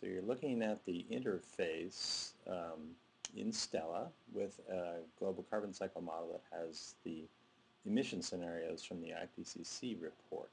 So you're looking at the interface um, in Stella with a global carbon cycle model that has the emission scenarios from the IPCC report.